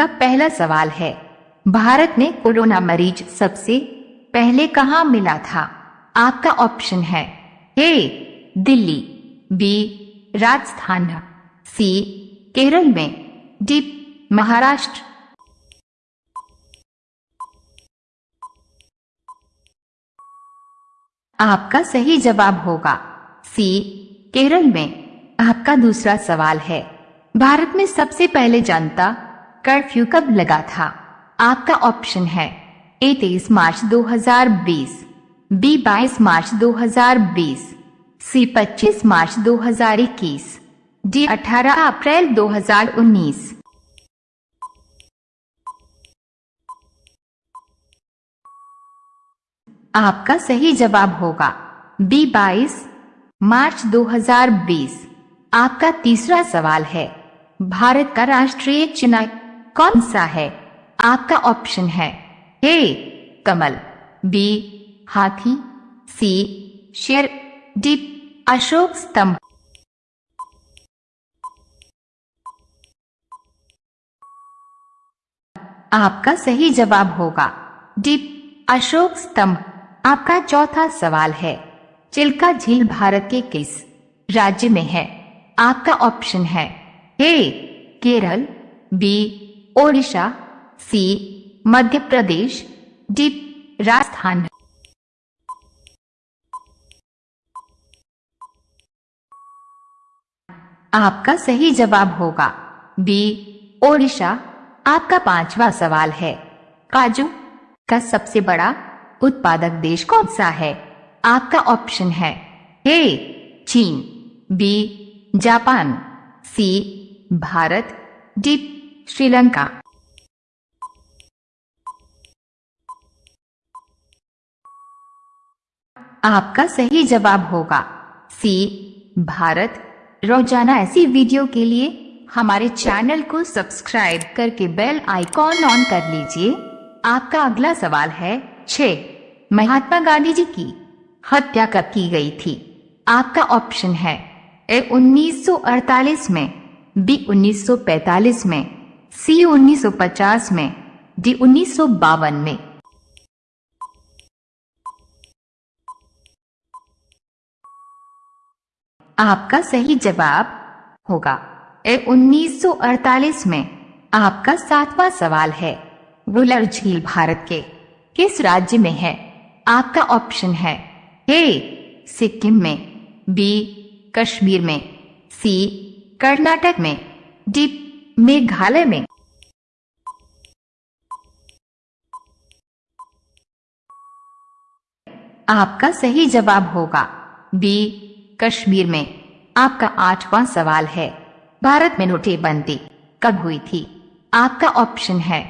आपका पहला सवाल है, भारत में कोरोना मरीज़ सबसे पहले कहाँ मिला था? आपका ऑप्शन है, A, Delhi, B, Rajasthan, C, Kerala में, डी, महाराष्ट्र। आपका सही जवाब होगा, सी, केरल में। आपका दूसरा सवाल है, भारत में सबसे पहले जनता कर्फ्यू कब लगा था? आपका ऑप्शन है ए तेईस मार्च 2020, बी 22 मार्च 2020, सी 25 मार्च 2021, डी 18 अप्रैल 2019 आपका सही जवाब होगा बी 22 मार्च 2020 आपका तीसरा सवाल है भारत का राष्ट्रीय चिन्ह कौन सा है? आपका ऑप्शन है ए कमल बी हाथी सी शेर डी अशोक स्तंभ। आपका सही जवाब होगा। डी अशोक स्तंभ। आपका चौथा सवाल है। चिल्का झील भारत के किस राज्य में है? आपका ऑप्शन है A Kerala B Odisha, C, Madhya Pradesh, D, Rajasthan. आपका सही जवाब होगा। बी, ओडिशा, आपका पांचवा सवाल है। काजू का सबसे बड़ा उत्पादक देश कौन सा है? आपका ऑप्शन है ए, चीन, B, Japan, C, Bharat, D Sri Lanka आपका सही जवाब होगा। सी भारत। रोज़ाना ऐसी वीडियो के लिए हमारे चैनल को सब्सक्राइब करके बेल आइकॉन ऑन कर लीजिए। आपका अगला सवाल है, छ, महात्मा गांधी जी की हत्या कब की गई थी? आपका ऑप्शन है, ए 1948 में, बी 1945 में सी 1950 में, डी उन्नीस सौ बावन में। आपका सही जवाब होगा। ए 1948 में आपका सातवां सवाल है। वुलर झील भारत के किस राज्य में है? आपका ऑप्शन है ए, सिक्किम में, बी, कश्मीर में, सी, कर्नाटक में, डी मेघालय में। आपका सही जवाब होगा। बी कश्मीर में। आपका आठवां सवाल है। भारत में नोटेबंदी कब हुई थी? आपका ऑप्शन है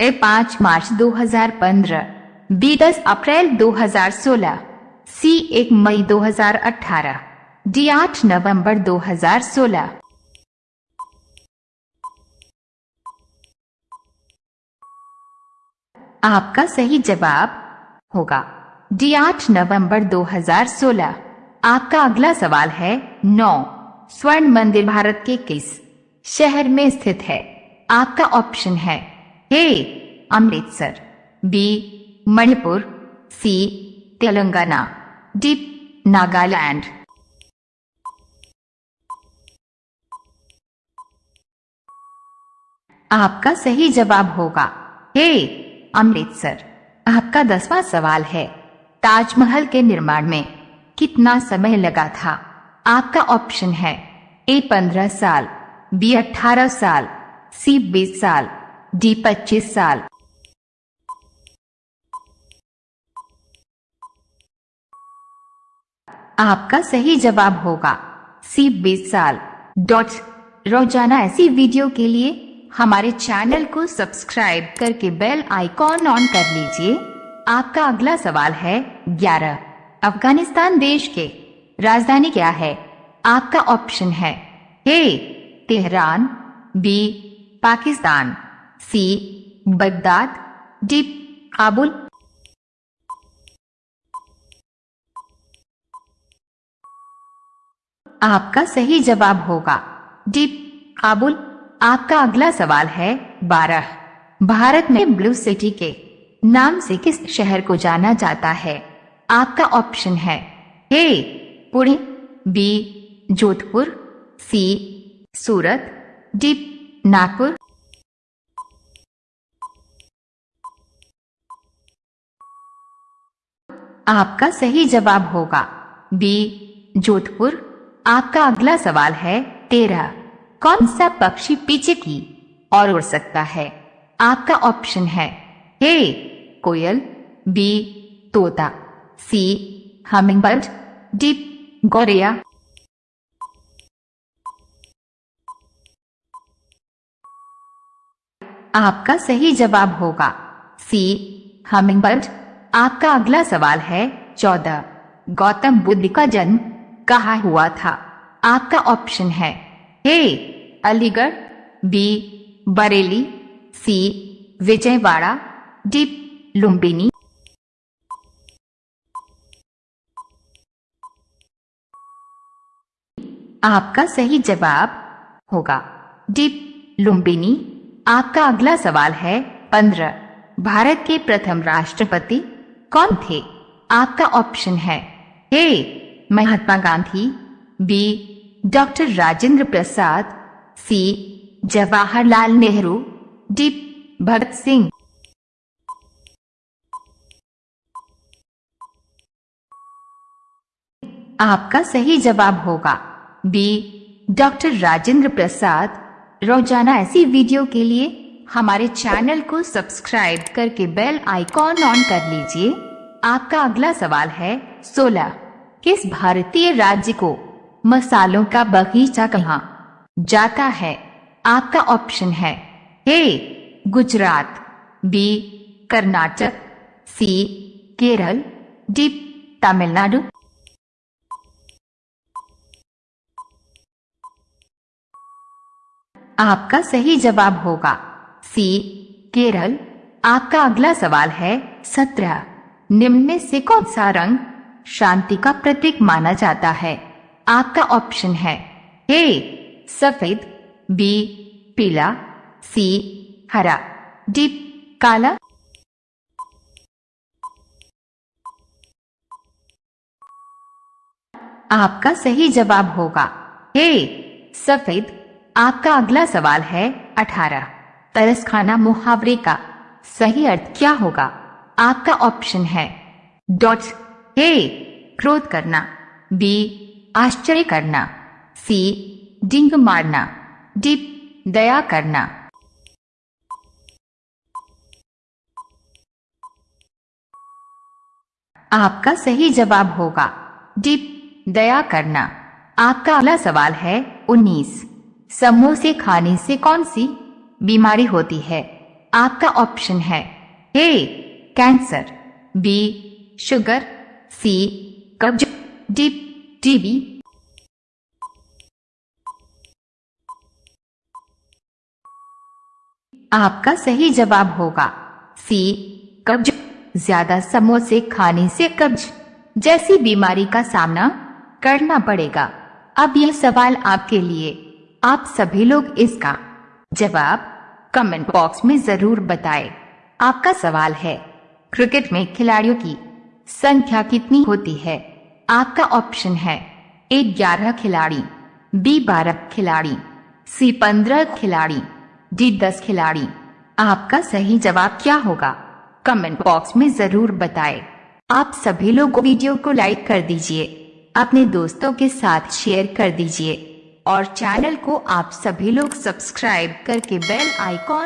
ए पाँच मार्च 2015, बी दस अप्रैल 2016, सी एक मई 2018, डी आठ नवंबर 2016 आपका सही जवाब होगा। डी आठ नवंबर 2016 आपका अगला सवाल है नौ। स्वर्ण मंदिर भारत के किस शहर में स्थित है? आपका ऑप्शन है A, Amritsar, B, Manipur, C, Telangana, D, Nagaland. आपका सही जवाब होगा ए अमृतसर। आपका दसवां सवाल है, ताजमहल के निर्माण में कितना समय लगा था? आपका ऑप्शन है, ए पंद्रह साल, बी अठारह साल, सी बीस साल, डी पच्चीस साल। आपका सही जवाब होगा, सी बीस साल। डॉट, रोज़ाना ऐसी वीडियो के लिए हमारे चैनल को सब्सक्राइब करके बेल आइकॉन ऑन कर लीजिए। आपका अगला सवाल है, ग्यारह। अफ़गानिस्तान देश के राजधानी क्या है? आपका ऑप्शन है, A, Tehran, B, Pakistan, C, Baghdad, D, Kabul. आपका सही जवाब होगा, डी, काबुल। आपका अगला सवाल है बारह। भारत में ब्लू सिटी के नाम से किस शहर को जाना जाता है? आपका ऑप्शन है A, Pune, B, Jodhpur, C, Surat, D, Nagpur. आपका सही जवाब होगा बी, जोधपुर। आपका अगला सवाल है तेरह। कौन सा पक्षी पीछे की और उड़ सकता है? आपका ऑप्शन है ए कोयल बी तोता सी हमिंगबर्ड डी गौरिया आपका सही जवाब होगा सी हमिंग हमिंगबर्ड आपका अगला सवाल है चौदह। गौतम बुद्ध का जन्म कहा हुआ था? आपका ऑप्शन है A Aligarh, B, Bareilly, C, Vijayawada, D, Lumbini. आपका सही जवाब होगा। डी, लुम्बिनी। आपका अगला सवाल है, पंद्रह। भारत के प्रथम राष्ट्रपति कौन थे? आपका ऑप्शन है, A, Mahatma Gandhi, B, doctor Rajendra Prasad C, Jawaharlal Nehru, D, Bhagat Singh. आपका सही जवाब होगा। B, doctor Rajendra Prasad. रोज़ाना ऐसी वीडियो के लिए हमारे चैनल को सब्सक्राइब करके बेल आइकॉन ऑन कर लीजिए। आपका अगला सवाल है 16 किस भारतीय राज्य को मसालों का बगीचा कहा जाता है। आपका ऑप्शन है A Gujarat B Karnataka C Kerala D Tamil Nadu. आपका सही जवाब होगा। सी केरल। आपका अगला सवाल है सत्रह। निम्न में से कौन सा रंग शांति का प्रतीक माना जाता है? आपका ऑप्शन है ए सफ़ेद बी पीला सी हरा। डी काला। आपका सही जवाब होगा। ए सफ़ेद, आपका अगला सवाल है अठारह। तरस खाना मुहावरे का सही अर्थ क्या होगा? आपका ऑप्शन है। डॉट ए क्रोध करना। बी आश्चर्य करना। सी डिंग मारना डी दया करना। आपका सही जवाब होगा डी दया करना। आपका अगला सवाल है उन्नीस। समोसे खाने से कौन सी बीमारी होती है? आपका ऑप्शन है A, cancer, B, sugar, C, कब्ज डी टीबी आपका सही जवाब होगा। सी कब्ज। ज़्यादा समोसे खाने से कब्ज। जैसी बीमारी का सामना करना पड़ेगा। अब यह सवाल आपके लिए। आप सभी लोग इसका जवाब कमेंट बॉक्स में ज़रूर बताएँ। आपका सवाल है क्रिकेट में खिलाड़ियों की संख्या कितनी होती है? आपका ऑप्शन है ए ग्यारह खिलाड़ी बी बारह खिलाड़ी सी पंद्रह खिलाड़ी डी दस खिलाड़ी। आपका सही जवाब क्या होगा? कमेंट बॉक्स में ज़रूर बताएँ। आप सभी लोग वीडियो को लाइक कर दीजिए। अपने दोस्तों के साथ शेयर कर दीजिए। और चैनल को आप सभी लोग सब्सक्राइब करके बेल आइकॉन